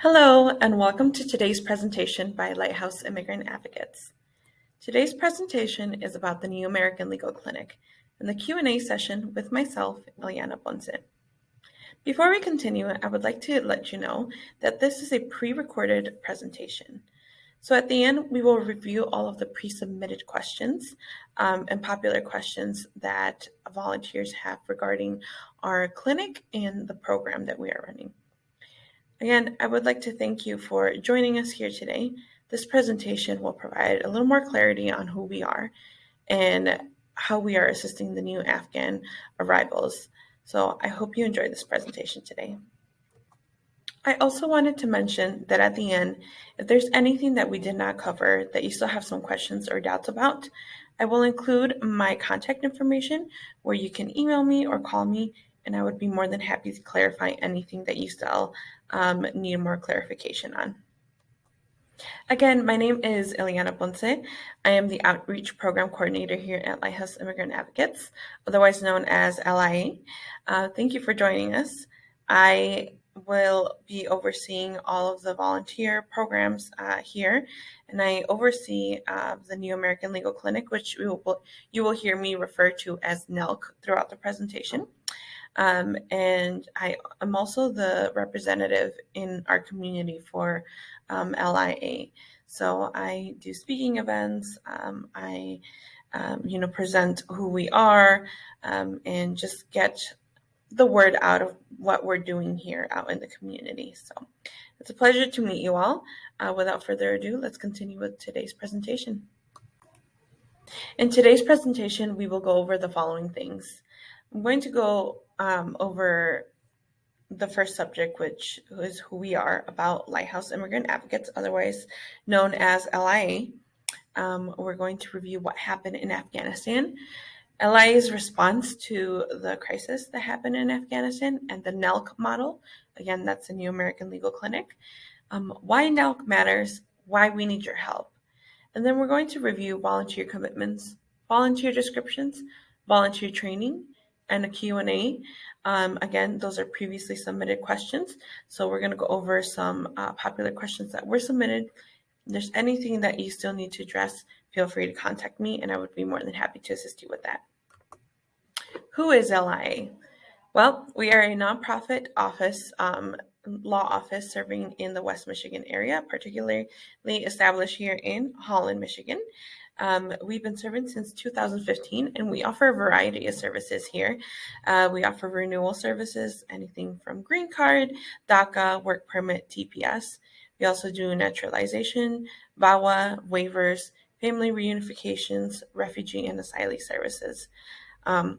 Hello, and welcome to today's presentation by Lighthouse Immigrant Advocates. Today's presentation is about the New American Legal Clinic and the Q&A session with myself, Eliana Ponce. Before we continue, I would like to let you know that this is a pre-recorded presentation. So at the end, we will review all of the pre-submitted questions um, and popular questions that volunteers have regarding our clinic and the program that we are running. Again, I would like to thank you for joining us here today. This presentation will provide a little more clarity on who we are and how we are assisting the new Afghan arrivals. So I hope you enjoyed this presentation today. I also wanted to mention that at the end, if there's anything that we did not cover that you still have some questions or doubts about, I will include my contact information where you can email me or call me and I would be more than happy to clarify anything that you still um, need more clarification on. Again, my name is Eliana Ponce. I am the Outreach Program Coordinator here at Lighthouse Immigrant Advocates, otherwise known as LIA. Uh, thank you for joining us. I will be overseeing all of the volunteer programs uh, here, and I oversee uh, the New American Legal Clinic, which will, you will hear me refer to as NELC throughout the presentation. Um, and I am also the representative in our community for um, LIA. So I do speaking events. Um, I, um, you know, present who we are um, and just get the word out of what we're doing here out in the community. So it's a pleasure to meet you all. Uh, without further ado, let's continue with today's presentation. In today's presentation, we will go over the following things. I'm going to go um, over the first subject, which is who we are about Lighthouse Immigrant Advocates, otherwise known as LIA. Um, we're going to review what happened in Afghanistan, LIA's response to the crisis that happened in Afghanistan, and the NELC model. Again, that's the New American Legal Clinic. Um, why NELC matters, why we need your help. And then we're going to review volunteer commitments, volunteer descriptions, volunteer training, and a Q&A. Um, again, those are previously submitted questions. So we're going to go over some uh, popular questions that were submitted. If there's anything that you still need to address, feel free to contact me and I would be more than happy to assist you with that. Who is LIA? Well, we are a nonprofit office, um, law office serving in the West Michigan area, particularly established here in Holland, Michigan. Um, we've been serving since 2015 and we offer a variety of services here. Uh, we offer renewal services, anything from green card, DACA, work permit, TPS. We also do naturalization, VAWA, waivers, family reunifications, refugee and asylee services. Um,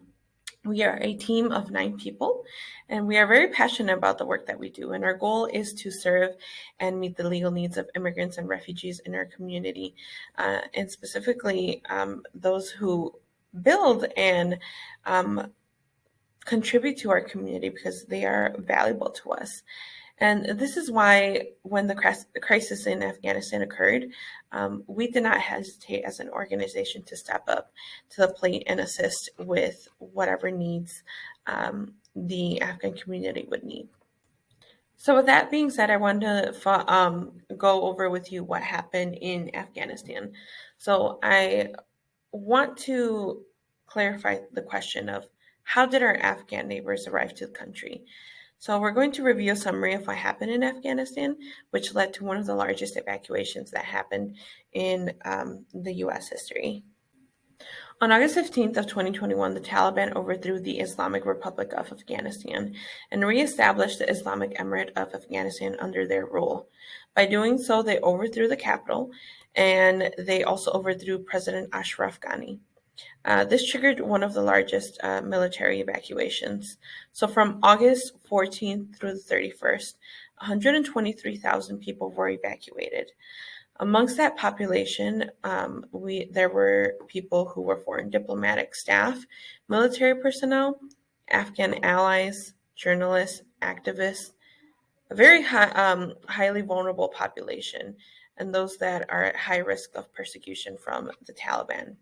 we are a team of nine people, and we are very passionate about the work that we do. And our goal is to serve and meet the legal needs of immigrants and refugees in our community, uh, and specifically um, those who build and um, contribute to our community because they are valuable to us. And this is why, when the crisis in Afghanistan occurred, um, we did not hesitate as an organization to step up to the plate and assist with whatever needs um, the Afghan community would need. So, with that being said, I wanted to um, go over with you what happened in Afghanistan. So, I want to clarify the question of how did our Afghan neighbors arrive to the country? So we're going to review a summary of what happened in Afghanistan, which led to one of the largest evacuations that happened in um, the U.S. history. On August 15th of 2021, the Taliban overthrew the Islamic Republic of Afghanistan and reestablished the Islamic Emirate of Afghanistan under their rule. By doing so, they overthrew the capital and they also overthrew President Ashraf Ghani. Uh, this triggered one of the largest uh, military evacuations. So from August 14th through the 31st, 123,000 people were evacuated. Amongst that population, um, we there were people who were foreign diplomatic staff, military personnel, Afghan allies, journalists, activists, a very high, um, highly vulnerable population, and those that are at high risk of persecution from the Taliban.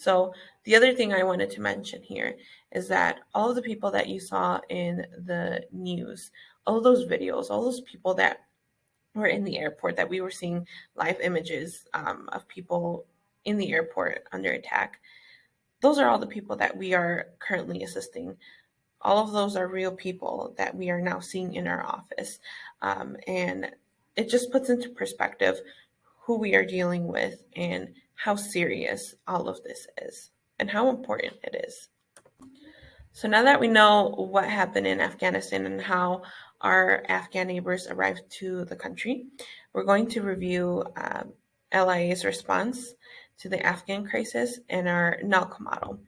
So the other thing I wanted to mention here is that all of the people that you saw in the news, all those videos, all those people that were in the airport that we were seeing live images um, of people in the airport under attack. Those are all the people that we are currently assisting. All of those are real people that we are now seeing in our office. Um, and it just puts into perspective who we are dealing with and how serious all of this is and how important it is. So now that we know what happened in Afghanistan and how our Afghan neighbors arrived to the country, we're going to review um, LIA's response to the Afghan crisis and our NELC model.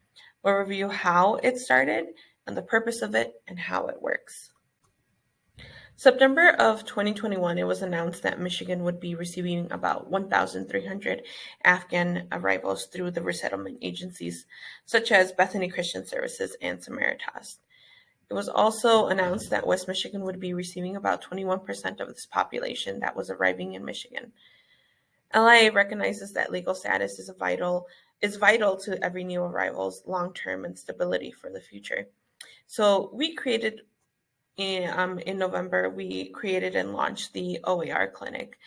We'll review how it started and the purpose of it and how it works. September of 2021, it was announced that Michigan would be receiving about 1,300 Afghan arrivals through the resettlement agencies, such as Bethany Christian Services and Samaritas. It was also announced that West Michigan would be receiving about 21% of this population that was arriving in Michigan. LIA recognizes that legal status is vital is vital to every new arrival's long-term and stability for the future. So we created in, um, in November, we created and launched the OAR clinic.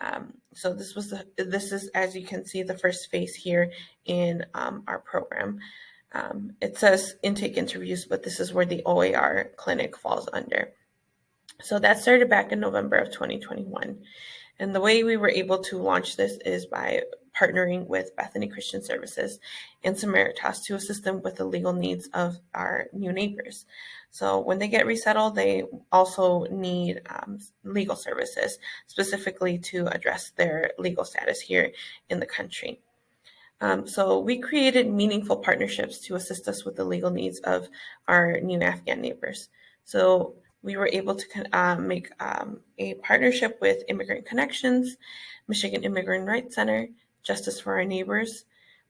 Um, so this was the, this is as you can see the first phase here in um, our program. Um, it says intake interviews, but this is where the OAR clinic falls under. So that started back in November of 2021. And the way we were able to launch this is by partnering with Bethany Christian Services and Samaritas to assist them with the legal needs of our new neighbors. So when they get resettled, they also need um, legal services specifically to address their legal status here in the country. Um, so we created meaningful partnerships to assist us with the legal needs of our new Afghan neighbors. So we were able to uh, make um, a partnership with Immigrant Connections, Michigan Immigrant Rights Center, Justice for Our Neighbors.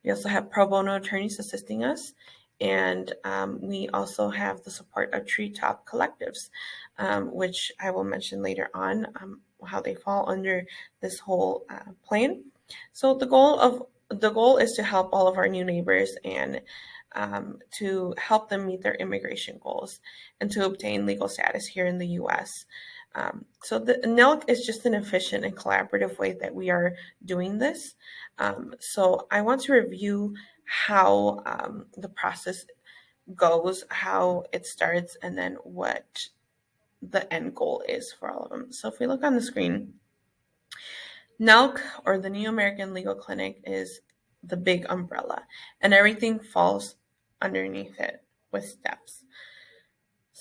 We also have pro bono attorneys assisting us, and um, we also have the support of Treetops Collectives, um, which I will mention later on um, how they fall under this whole uh, plan. So the goal of the goal is to help all of our new neighbors and um, to help them meet their immigration goals and to obtain legal status here in the US. Um, so the NELC is just an efficient and collaborative way that we are doing this. Um, so I want to review how um, the process goes, how it starts, and then what the end goal is for all of them. So if we look on the screen, NELC or the New American Legal Clinic is the big umbrella and everything falls underneath it with steps.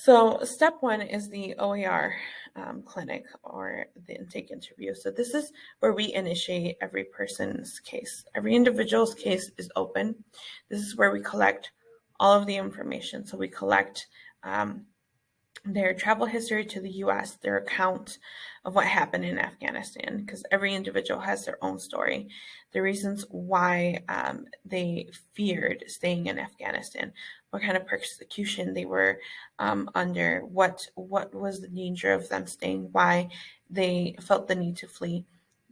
So step one is the OAR um, clinic or the intake interview. So this is where we initiate every person's case. Every individual's case is open. This is where we collect all of the information. So we collect um, their travel history to the US, their account of what happened in Afghanistan, because every individual has their own story, the reasons why um, they feared staying in Afghanistan, what kind of persecution they were um, under, what what was the danger of them staying, why they felt the need to flee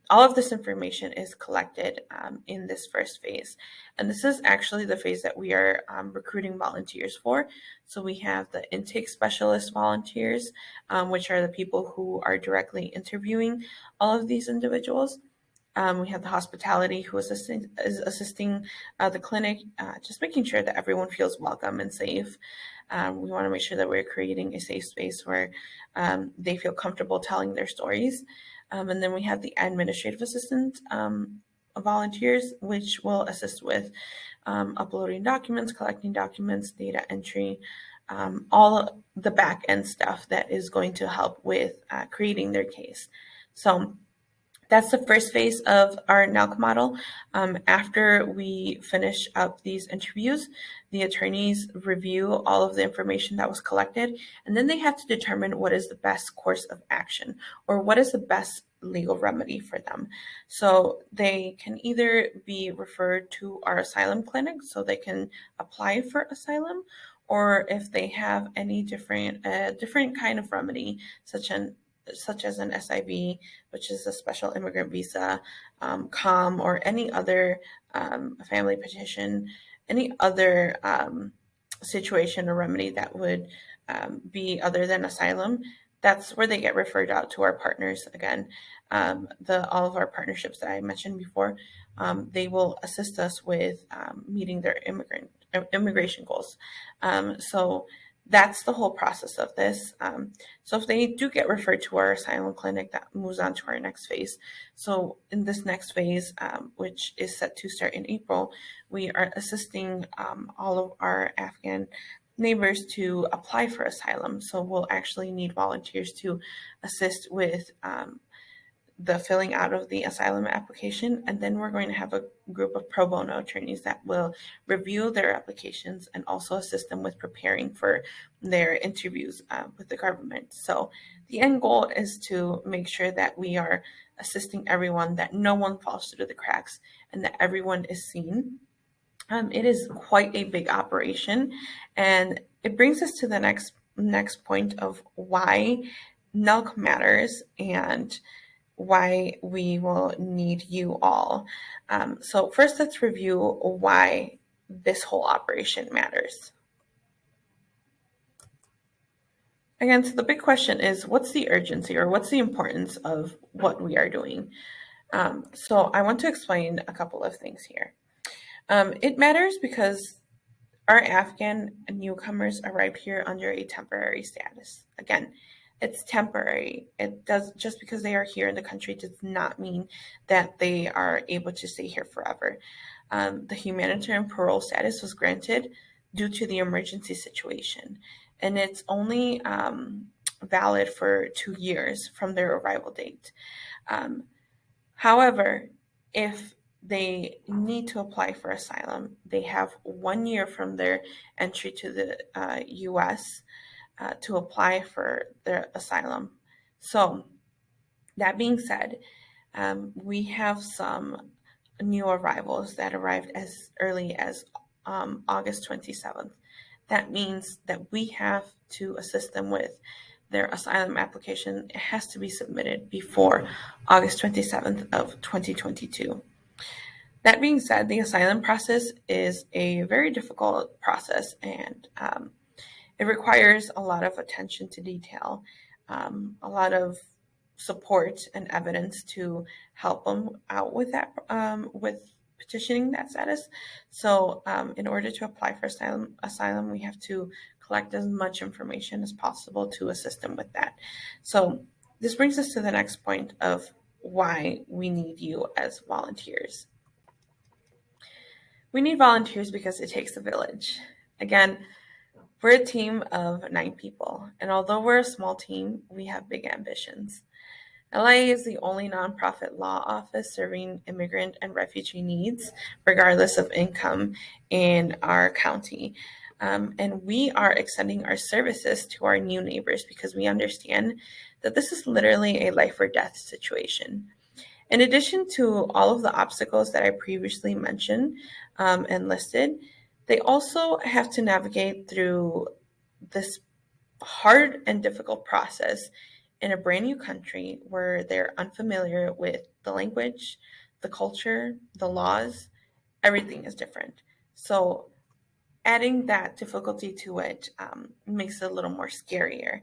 all of this information is collected um, in this first phase. And this is actually the phase that we are um, recruiting volunteers for. So we have the intake specialist volunteers, um, which are the people who are directly interviewing all of these individuals. Um, we have the hospitality who is assisting, is assisting uh, the clinic, uh, just making sure that everyone feels welcome and safe. Um, we want to make sure that we're creating a safe space where um, they feel comfortable telling their stories. Um, and then we have the administrative assistant um, volunteers, which will assist with um, uploading documents, collecting documents, data entry, um, all the back end stuff that is going to help with uh, creating their case. So that's the first phase of our NELC model. Um, after we finish up these interviews, the attorneys review all of the information that was collected, and then they have to determine what is the best course of action or what is the best legal remedy for them. So they can either be referred to our asylum clinic so they can apply for asylum, or if they have any different, uh, different kind of remedy, such an such as an SIV, which is a special immigrant visa, um, COM, or any other um, family petition, any other um, situation or remedy that would um, be other than asylum, that's where they get referred out to our partners again. Um, the all of our partnerships that I mentioned before, um, they will assist us with um, meeting their immigrant immigration goals. Um, so that's the whole process of this. Um, so if they do get referred to our asylum clinic, that moves on to our next phase. So in this next phase, um, which is set to start in April, we are assisting um, all of our Afghan neighbors to apply for asylum. So we'll actually need volunteers to assist with um, the filling out of the asylum application, and then we're going to have a group of pro bono attorneys that will review their applications and also assist them with preparing for their interviews uh, with the government. So the end goal is to make sure that we are assisting everyone, that no one falls through the cracks, and that everyone is seen. Um, it is quite a big operation, and it brings us to the next next point of why NELC matters and why we will need you all. Um, so first, let's review why this whole operation matters. Again, so the big question is, what's the urgency or what's the importance of what we are doing? Um, so I want to explain a couple of things here. Um, it matters because our Afghan newcomers arrived here under a temporary status. Again, it's temporary. It does just because they are here in the country does not mean that they are able to stay here forever. Um, the humanitarian parole status was granted due to the emergency situation, and it's only um, valid for two years from their arrival date. Um, however, if they need to apply for asylum, they have one year from their entry to the uh, U.S uh, to apply for their asylum. So, that being said, um, we have some new arrivals that arrived as early as um, August 27th. That means that we have to assist them with their asylum application. It has to be submitted before August 27th of 2022. That being said, the asylum process is a very difficult process and um, it requires a lot of attention to detail, um, a lot of support and evidence to help them out with that, um, with petitioning that status. So, um, in order to apply for asylum, asylum, we have to collect as much information as possible to assist them with that. So, this brings us to the next point of why we need you as volunteers. We need volunteers because it takes a village. Again, we're a team of nine people, and although we're a small team, we have big ambitions. LIA is the only nonprofit law office serving immigrant and refugee needs, regardless of income, in our county. Um, and we are extending our services to our new neighbors because we understand that this is literally a life or death situation. In addition to all of the obstacles that I previously mentioned um, and listed, they also have to navigate through this hard and difficult process in a brand new country where they're unfamiliar with the language, the culture, the laws, everything is different. So, adding that difficulty to it um, makes it a little more scarier.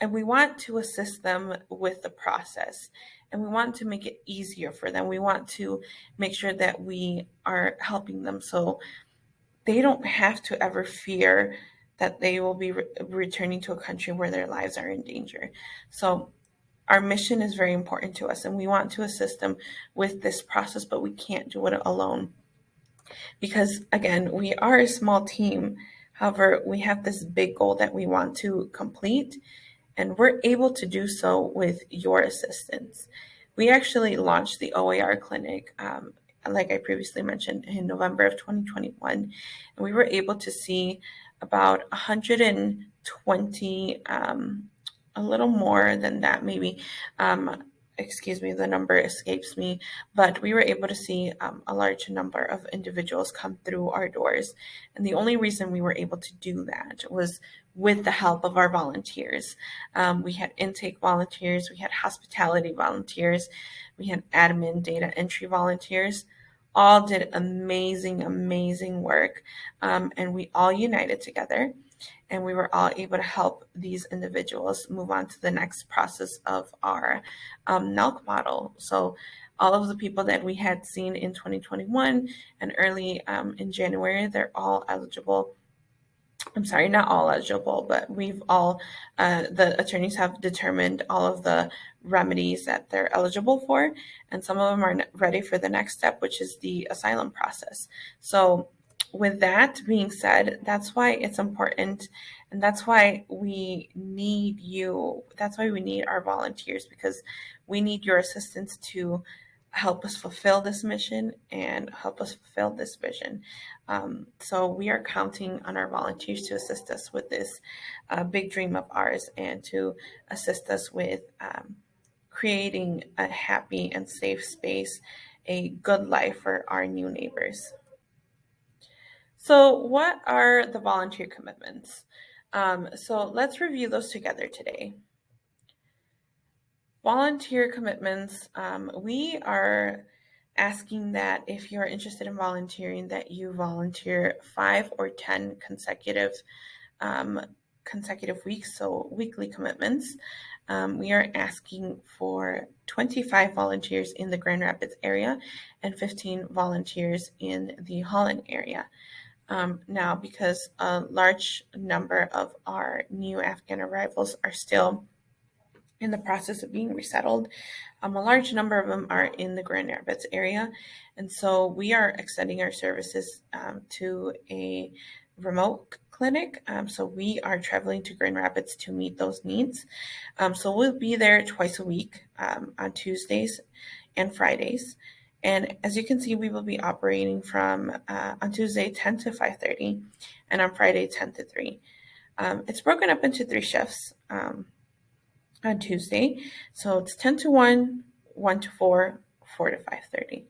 And we want to assist them with the process and we want to make it easier for them. We want to make sure that we are helping them so they don't have to ever fear that they will be re- returning to a country where their lives are in danger. So, our mission is very important to us, and we want to assist them with this process, but we can't do it alone. Because, again, we are a small team. However, we have this big goal that we want to complete, and we're able to do so with your assistance. We actually launched the OAR clinic um, like I previously mentioned, in November of 2021. And we were able to see about 120, um, a little more than that, maybe. Um, excuse me, the number escapes me, but we were able to see um, a large number of individuals come through our doors. And the only reason we were able to do that was with the help of our volunteers. Um, we had intake volunteers, we had hospitality volunteers, we had admin data entry volunteers. All did amazing, amazing work. Um, and we all united together. and we were all able to help these individuals move on to the next process of our um, NELC model. So all of the people that we had seen in 2021 and early um, in January, they're all eligible I'm sorry, not all eligible, but we've all, uh, the attorneys have determined all of the remedies that they're eligible for, and some of them are ready for the next step, which is the asylum process. So, with that being said, that's why it's important, and that's why we need you. That's why we need our volunteers because we need your assistance to help us fulfill this mission and help us fulfill this vision. Um, so we are counting on our volunteers to assist us with this uh, big dream of ours and to assist us with um, creating a happy and safe space, a good life for our new neighbors. So what are the volunteer commitments? Um, so let's review those together today. Volunteer commitments, um, we are asking that if you're interested in volunteering, that you volunteer five or 10 consecutive um, consecutive weeks, so weekly commitments. Um, we are asking for 25 volunteers in the Grand Rapids area and 15 volunteers in the Holland area. Um, now, because a large number of our new Afghan arrivals are still in the process of being resettled. Um, a large number of them are in the Grand Rapids area. And so we are extending our services um, to a remote clinic. Um, so we are traveling to Grand Rapids to meet those needs. Um, so we'll be there twice a week um, on Tuesdays and Fridays. And as you can see, we will be operating from uh, on Tuesday 10 to 5:30, and on Friday 10 to 3. Um, it's broken up into three shifts. Um, on Tuesday. So it's 10 to 1, 1 to 4, 4 to 5.30.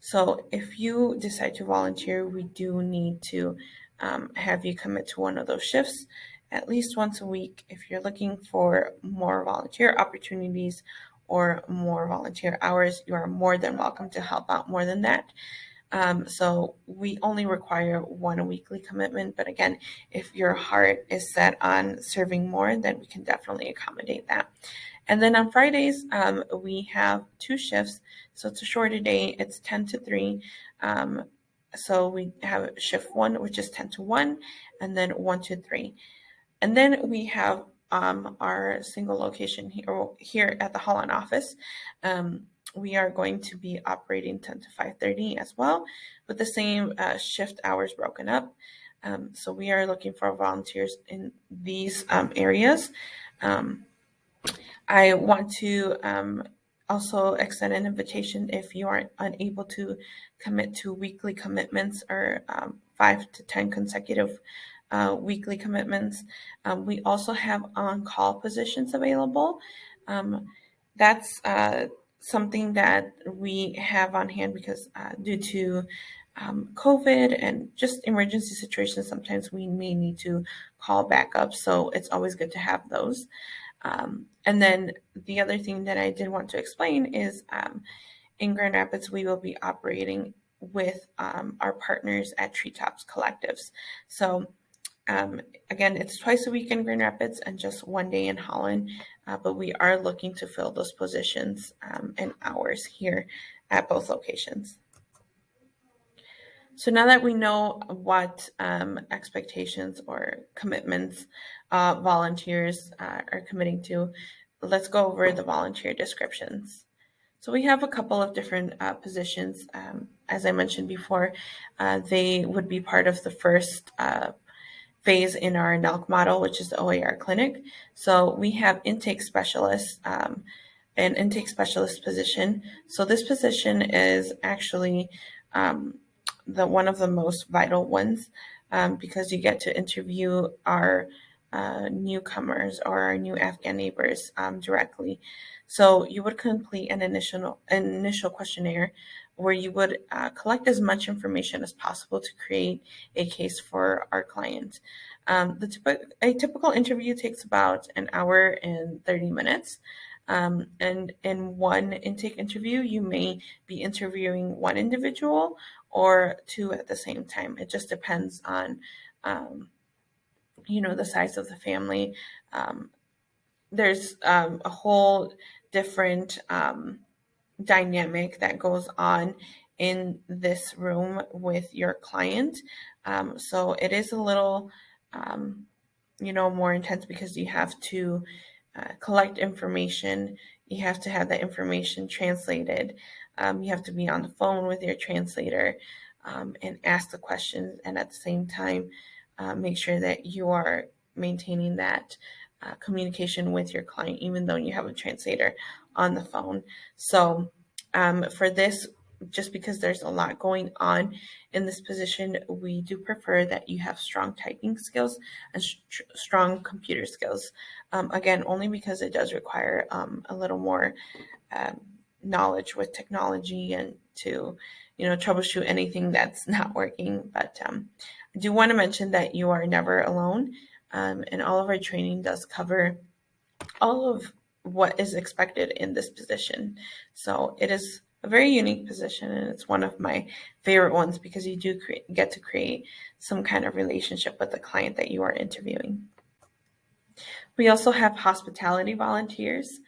So if you decide to volunteer, we do need to um, have you commit to one of those shifts at least once a week. If you're looking for more volunteer opportunities or more volunteer hours, you are more than welcome to help out more than that. Um, so we only require one weekly commitment. But again, if your heart is set on serving more, then we can definitely accommodate that. And then on Fridays, um, we have two shifts. So it's a shorter day, it's 10 to 3. Um, so we have shift one, which is 10 to 1, and then 1 to 3. And then we have um, our single location here, here at the Holland office. Um, we are going to be operating 10 to 5.30 as well with the same uh, shift hours broken up. Um, so we are looking for volunteers in these um, areas. Um, I want to um, also extend an invitation if you are unable to commit to weekly commitments or um, five to 10 consecutive uh, weekly commitments. Um, we also have on-call positions available. that's uh, something that we have on hand because uh, due to um, COVID and just emergency situations, sometimes we may need to call back up. So it's always good to have those. Um, and then the other thing that I did want to explain is um, in Grand Rapids, we will be operating with um, our partners at Treetops Collectives. So um, again, it's twice a week in Grand Rapids and just one day in Holland, uh, but we are looking to fill those positions um, and hours here at both locations. So now that we know what um, expectations or commitments uh, volunteers uh, are committing to, let's go over the volunteer descriptions. So we have a couple of different uh, positions. Um, as I mentioned before, uh, they would be part of the first uh, phase in our NELC model, which is the OAR clinic. So we have intake specialists, um, an intake specialist position. So this position is actually um, the one of the most vital ones um, because you get to interview our uh, newcomers or our new Afghan neighbors um, directly. So you would complete an initial an initial questionnaire where you would uh, collect as much information as possible to create a case for our client. Um, the typ- a typical interview takes about an hour and 30 minutes. Um, and in one intake interview, you may be interviewing one individual or two at the same time. It just depends on, um, you know, the size of the family. Um, there's um, a whole different um, dynamic that goes on in this room with your client. Um, so it is a little, um, you know, more intense because you have to uh, collect information. You have to have that information translated. Um, you have to be on the phone with your translator um, and ask the questions, and at the same time, uh, make sure that you are maintaining that uh, communication with your client, even though you have a translator on the phone. So, um, for this, just because there's a lot going on in this position, we do prefer that you have strong typing skills and st- strong computer skills. Um, again, only because it does require um, a little more um, knowledge with technology and to, you know, troubleshoot anything that's not working. But um, I do want to mention that you are never alone, um, and all of our training does cover all of what is expected in this position. So it is a very unique position and it's one of my favorite ones because you do get to create some kind of relationship with the client that you are interviewing. We also have hospitality volunteers.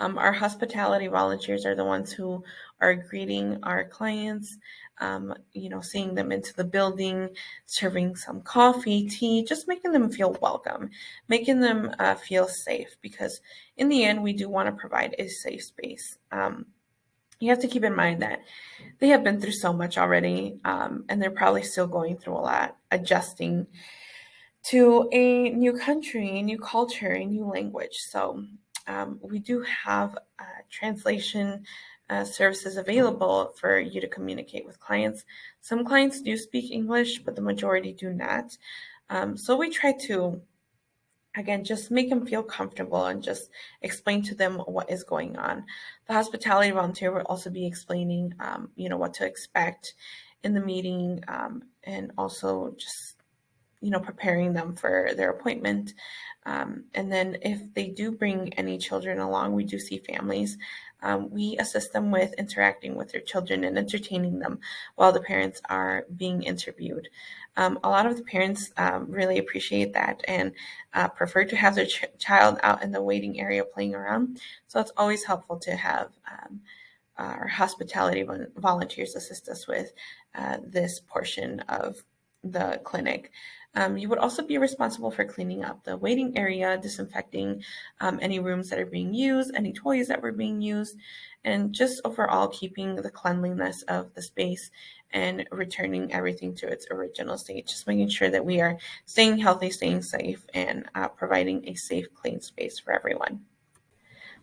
Um, our hospitality volunteers are the ones who are greeting our clients, um, you know, seeing them into the building, serving some coffee, tea, just making them feel welcome, making them uh, feel safe because in the end, we do want to provide a safe space. Um, you have to keep in mind that they have been through so much already, um, and they're probably still going through a lot, adjusting to a new country, a new culture, a new language. So um, we do have uh, translation uh, services available for you to communicate with clients. Some clients do speak English, but the majority do not. Um, so we try to again just make them feel comfortable and just explain to them what is going on the hospitality volunteer will also be explaining um, you know what to expect in the meeting um, and also just you know preparing them for their appointment. Um, and then if they do bring any children along we do see families. Um, we assist them with interacting with their children and entertaining them while the parents are being interviewed. Um, a lot of the parents um, really appreciate that and uh, prefer to have their ch- child out in the waiting area playing around. So it's always helpful to have um, our hospitality volunteers assist us with uh, this portion of the clinic. Um, you would also be responsible for cleaning up the waiting area, disinfecting um, any rooms that are being used, any toys that were being used, and just overall keeping the cleanliness of the space and returning everything to its original state. Just making sure that we are staying healthy, staying safe, and uh, providing a safe, clean space for everyone.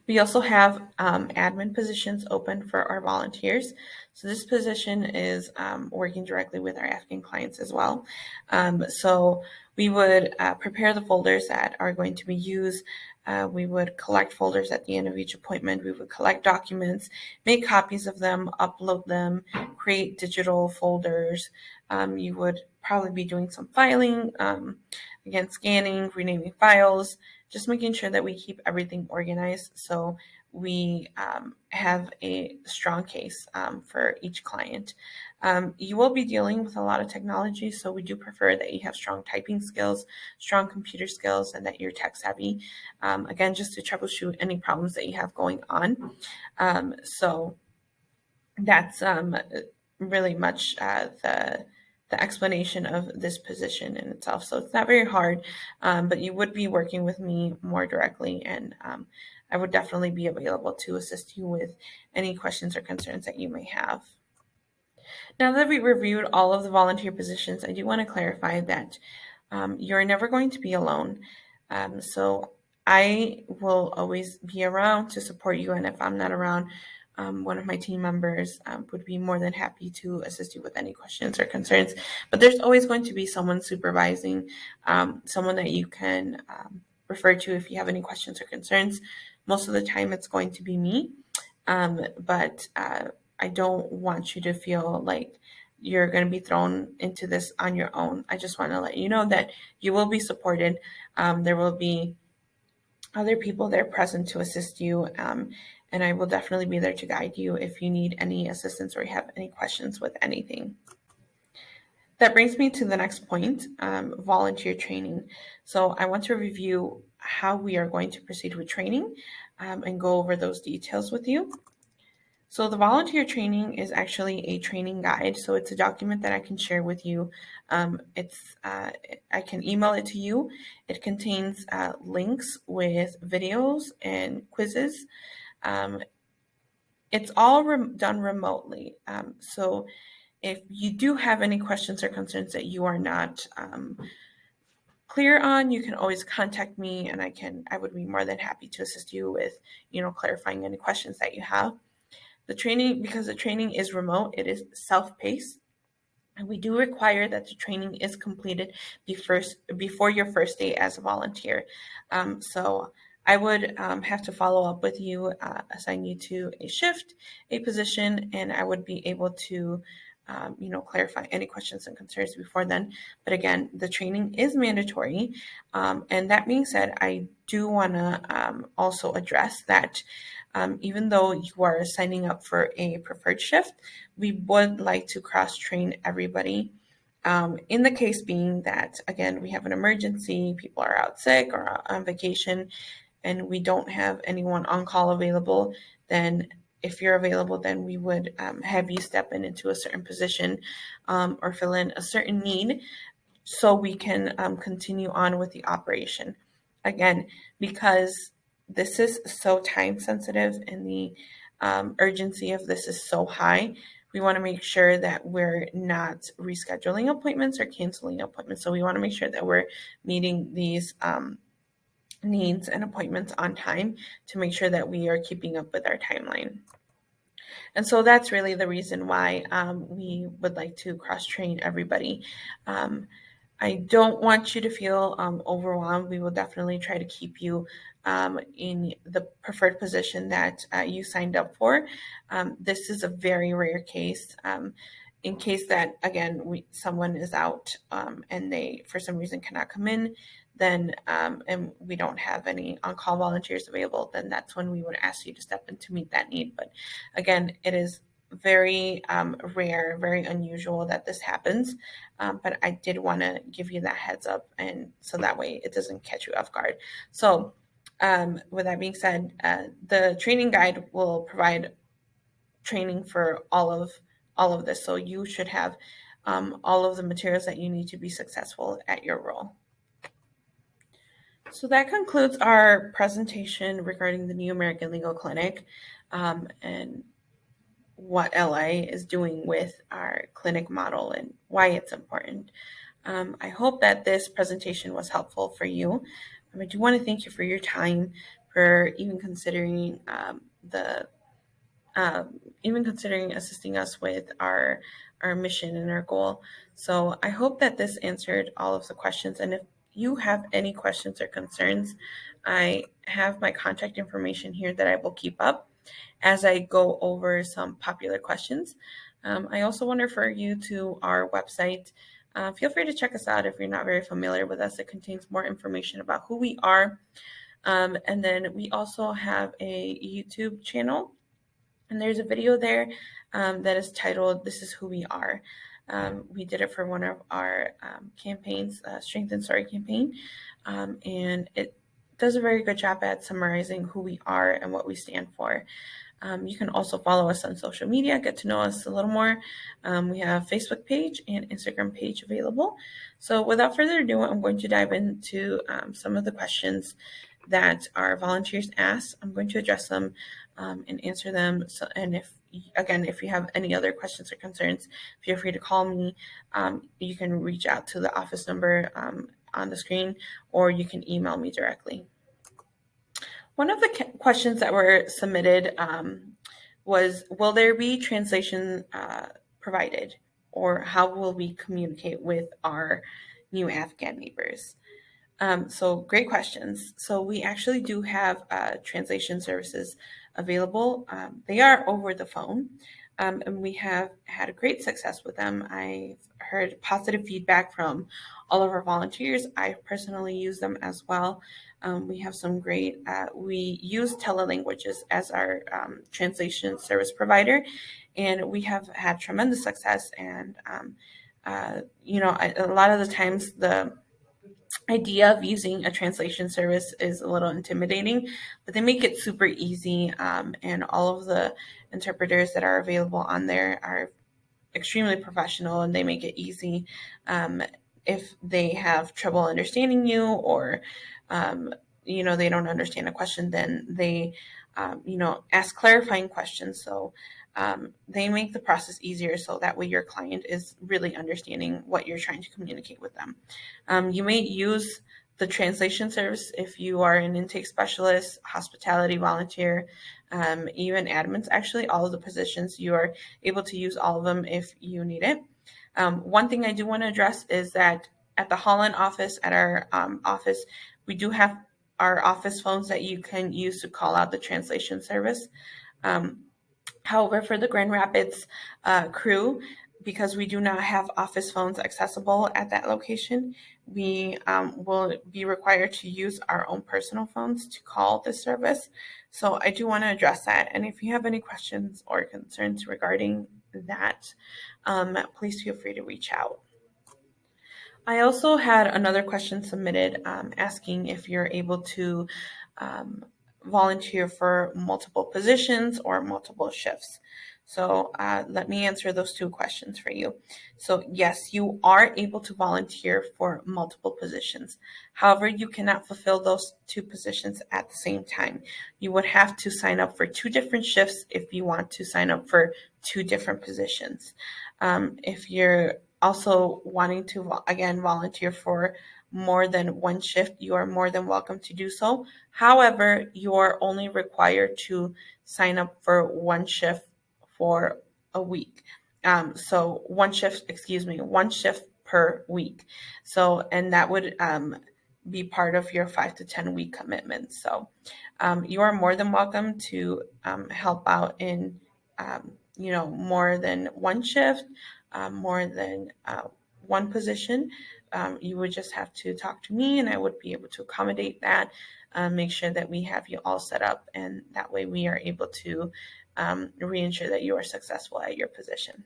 We also have um, admin positions open for our volunteers. So this position is um, working directly with our Afghan clients as well. Um, so we would uh, prepare the folders that are going to be used. Uh, we would collect folders at the end of each appointment. We would collect documents, make copies of them, upload them, create digital folders. Um, you would probably be doing some filing, um, again, scanning, renaming files, just making sure that we keep everything organized so we um, have a strong case um, for each client. Um, you will be dealing with a lot of technology, so we do prefer that you have strong typing skills, strong computer skills, and that you're tech savvy. Um, again, just to troubleshoot any problems that you have going on. Um, so that's um, really much uh, the the explanation of this position in itself. So it's not very hard, um, but you would be working with me more directly, and um, I would definitely be available to assist you with any questions or concerns that you may have. Now that we reviewed all of the volunteer positions, I do want to clarify that um, you're never going to be alone. Um, so I will always be around to support you, and if I'm not around, um, one of my team members um, would be more than happy to assist you with any questions or concerns. But there's always going to be someone supervising, um, someone that you can um, refer to if you have any questions or concerns. Most of the time, it's going to be me. Um, but uh, I don't want you to feel like you're going to be thrown into this on your own. I just want to let you know that you will be supported. Um, there will be other people there present to assist you. Um, and I will definitely be there to guide you if you need any assistance or you have any questions with anything. that brings me to the next point, um, volunteer training. So I want to review how we are going to proceed with training um, and go over those details with you. So the volunteer training is actually a training guide. So it's a document that I can share with you. Um, it's uh, I can email it to you. It contains uh, links with videos and quizzes. Um, it's all done remotely. Um, so if you do have any questions or concerns that you are not um, clear on, you can always contact me and I can I would be more than happy to assist you with, you know, clarifying any questions that you have. The training, because the training is remote, it is self-paced. And we do require that the training is completed before, before your first day as a volunteer. Um, so I would um, have to follow up with you, uh, assign you to a shift, a position, and I would be able to um, you know, clarify any questions and concerns before then. But again, the training is mandatory. Um, and that being said, I do want to um, also address that um, even though you are signing up for a preferred shift, we would like to cross train everybody. Um, in the case being that, again, we have an emergency, people are out sick or on vacation, and we don't have anyone on call available, then if you're available, then we would um, have you step in into a certain position um, or fill in a certain need so we can um, continue on with the operation. Again, because this is so time sensitive and the um, urgency of this is so high, we want to make sure that we're not rescheduling appointments or canceling appointments. So we want to make sure that we're meeting these um, needs and appointments on time to make sure that we are keeping up with our timeline. And so that's really the reason why um, we would like to cross train everybody. Um, I don't want you to feel um, overwhelmed. We will definitely try to keep you um, in the preferred position that uh, you signed up for. Um, this is a very rare case. Um, in case that again we, someone is out and they for some reason cannot come in, then um, and we don't have any on-call volunteers available, then that's when we would ask you to step in to meet that need. But again, it is very um, rare, very unusual that this happens. Um, but I did want to give you that heads up, and so that way it doesn't catch you off guard. So, um, with that being said, uh, the training guide will provide training for all of all of this. So you should have um, all of the materials that you need to be successful at your role. So that concludes our presentation regarding the New American Legal Clinic um, and what LIA is doing with our clinic model and why it's important. Um, I hope that this presentation was helpful for you. Um, I do want to thank you for your time, for even considering um, the um, even considering assisting us with our our mission and our goal. So I hope that this answered all of the questions. And if you have any questions or concerns, I have my contact information here that I will keep up as I go over some popular questions. Um, I also want to refer you to our website. Uh, feel free to check us out if you're not very familiar with us. It contains more information about who we are. Um, and then we also have a YouTube channel, and there's a video there um, that is titled This is Who We Are. Um, we did it for one of our um, campaigns, uh, Strength and Story campaign, um, and it does a very good job at summarizing who we are and what we stand for. Um, you can also follow us on social media, get to know us a little more. Um, we have Facebook page and Instagram page available. So without further ado, I'm going to dive into um, some of the questions that our volunteers asked. I'm going to address them and answer them. So, and if again, if you have any other questions or concerns, feel free to call me. Um, you can reach out to the office number um, on the screen, or you can email me directly. One of the questions that were submitted um, was, will there be translation uh, provided, or how will we communicate with our new Afghan neighbors? Um, so great questions. So we actually do have uh, translation services available. Um, they are over the phone, um, and we have had a great success with them. I've heard positive feedback from all of our volunteers. I personally use them as well. Um, we have some great, uh, we use TeleLanguages as our um, translation service provider, and we have had tremendous success and um, uh, you know, I, a lot of the times the idea of using a translation service is a little intimidating, but they make it super easy. Um, and all of the interpreters that are available on there are extremely professional and they make it easy. Um, if they have trouble understanding you or, um, you know, they don't understand a question, then they, um, you know, ask clarifying questions. So um, they make the process easier so that way your client is really understanding what you're trying to communicate with them. Um, you may use the translation service if you are an intake specialist, hospitality volunteer, um, even admins. Actually, all of the positions you are able to use all of them if you need it. Um, one thing I do want to address is that at the Holland office, at our um, office, we do have our office phones that you can use to call out the translation service. Um, However, for the Grand Rapids uh, crew, because we do not have office phones accessible at that location, we um, will be required to use our own personal phones to call the service. So I do want to address that. And if you have any questions or concerns regarding that, um, please feel free to reach out. I also had another question submitted um, asking if you're able to um, volunteer for multiple positions or multiple shifts. So uh, let me answer those two questions for you. So yes, you are able to volunteer for multiple positions. However, you cannot fulfill those two positions at the same time. You would have to sign up for two different shifts if you want to sign up for two different positions. Um, if you're also wanting to, again, volunteer for more than one shift, you are more than welcome to do so. However, you are only required to sign up for one shift for a week. Um, so one shift, excuse me, one shift per week. So, and that would um, be part of your five to 10 week commitment. So um, you are more than welcome to um, help out in, um, you know, more than one shift, um, more than uh, one position um, you would just have to talk to me and I would be able to accommodate that, um, make sure that we have you all set up, and that way we are able to um, reinsure that you are successful at your position.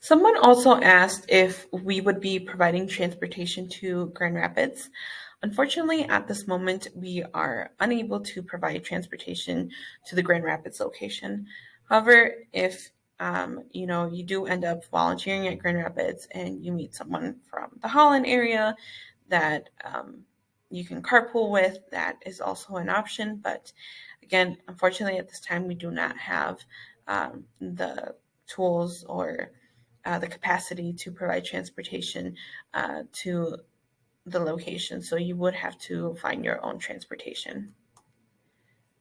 Someone also asked if we would be providing transportation to Grand Rapids. Unfortunately, at this moment, we are unable to provide transportation to the Grand Rapids location. However, if um, you know, you do end up volunteering at Grand Rapids and you meet someone from the Holland area that um, you can carpool with, that is also an option. But again, unfortunately, at this time, we do not have um, the tools or uh, the capacity to provide transportation uh, to the location. So you would have to find your own transportation.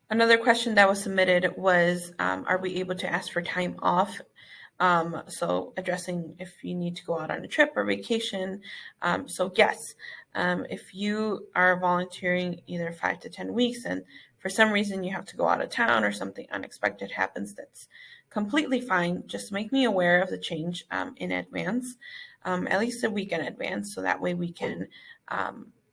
Another question that was submitted was, um, are we able to ask for time off? Um, so addressing if you need to go out on a trip or vacation. Um, so yes, um, if you are volunteering either five to 10 weeks and for some reason you have to go out of town or something unexpected happens, that's completely fine. Just make me aware of the change um, in advance, um, at least a week in advance, so that way we can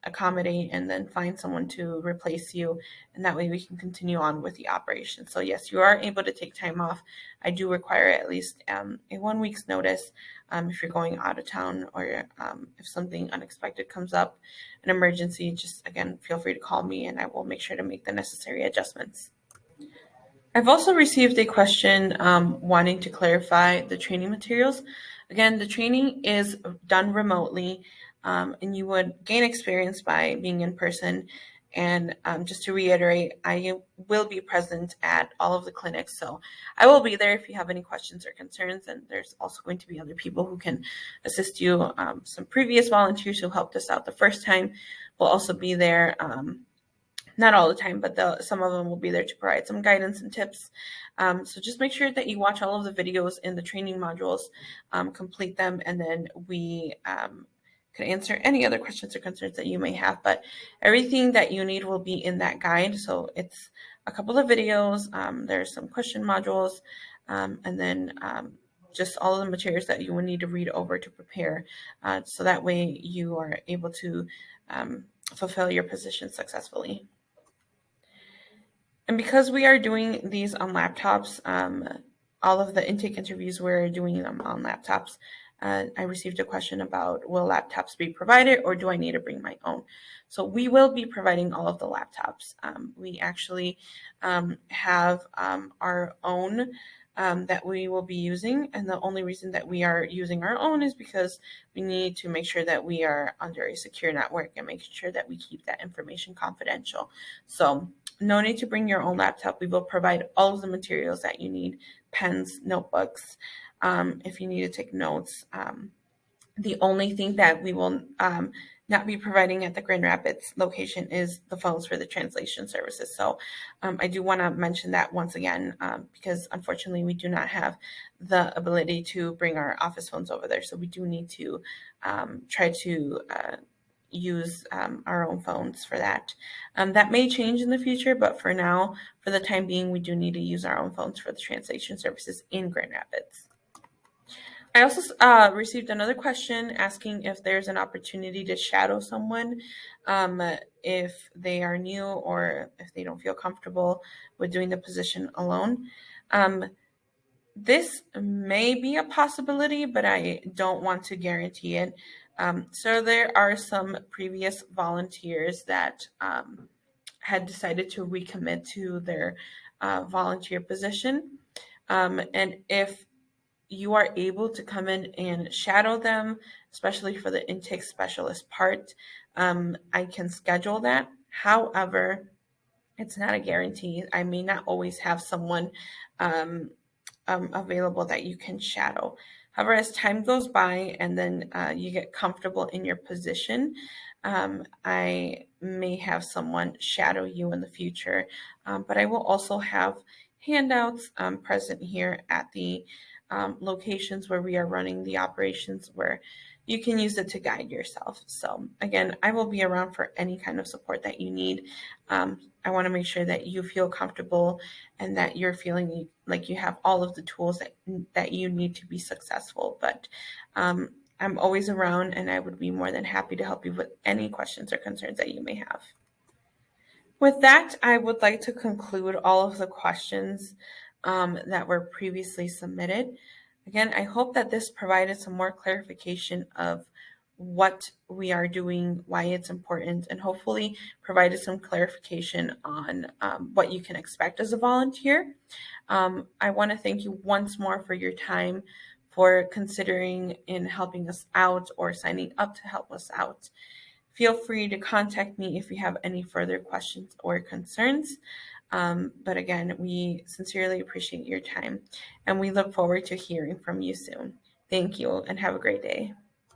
accommodate and then find someone to replace you and that way we can continue on with the operation. So yes you are able to take time off. I do require at least um, a one week's notice um, if you're going out of town or um, if something unexpected comes up an emergency just again feel free to call me and i will make sure to make the necessary adjustments. I've also received a question um, wanting to clarify the training materials. Again, the training is done remotely um, and you would gain experience by being in person. And um, just to reiterate, I will be present at all of the clinics. So I will be there if you have any questions or concerns. And there's also going to be other people who can assist you. Um, some previous volunteers who helped us out the first time will also be there. Um, not all the time, but some of them will be there to provide some guidance and tips. Um, so just make sure that you watch all of the videos in the training modules, um, complete them, and then we can answer any other questions or concerns that you may have. But everything that you need will be in that guide. So it's a couple of videos, um, there's some question modules, um, and then um, just all of the materials that you will need to read over to prepare. Uh, so that way you are able to um, fulfill your position successfully. And because we are doing these on laptops, um, all of the intake interviews we're doing them on laptops uh, I received a question about will laptops be provided or do I need to bring my own? So we will be providing all of the laptops. Um, we actually um, have um, our own um, that we will be using. And the only reason that we are using our own is because we need to make sure that we are under a secure network and making sure that we keep that information confidential. So no need to bring your own laptop. We will provide all of the materials that you need, pens, notebooks, um, if you need to take notes. Um, the only thing that we will um, not be providing at the Grand Rapids location is the phones for the translation services. So um, I do want to mention that once again, um, because unfortunately we do not have the ability to bring our office phones over there. So we do need to um, try to uh, use um, our own phones for that. Um, that may change in the future, but for now, for the time being, we do need to use our own phones for the translation services in Grand Rapids. I also uh, received another question asking if there's an opportunity to shadow someone um, if they are new or if they don't feel comfortable with doing the position alone. Um, this may be a possibility, but I don't want to guarantee it. Um, so there are some previous volunteers that um, had decided to recommit to their uh, volunteer position. Um, and if you are able to come in and shadow them, especially for the intake specialist part. Um, I can schedule that. However, it's not a guarantee. I may not always have someone um, um, available that you can shadow. However, as time goes by and then uh, you get comfortable in your position, um, I may have someone shadow you in the future. Um, but I will also have handouts um, present here at the um, locations where we are running the operations where you can use it to guide yourself. So again, I will be around for any kind of support that you need. Um, I want to make sure that you feel comfortable and that you're feeling like you have all of the tools that that you need to be successful. But um, I'm always around, and I would be more than happy to help you with any questions or concerns that you may have. With that, I would like to conclude all of the questions um, that were previously submitted. Again, I hope that this provided some more clarification of what we are doing, why it's important, and hopefully provided some clarification on um, what you can expect as a volunteer. Um, I want to thank you once more for your time, for considering in helping us out or signing up to help us out. Feel free to contact me if you have any further questions or concerns. Um, but again, we sincerely appreciate your time and we look forward to hearing from you soon. Thank you and have a great day.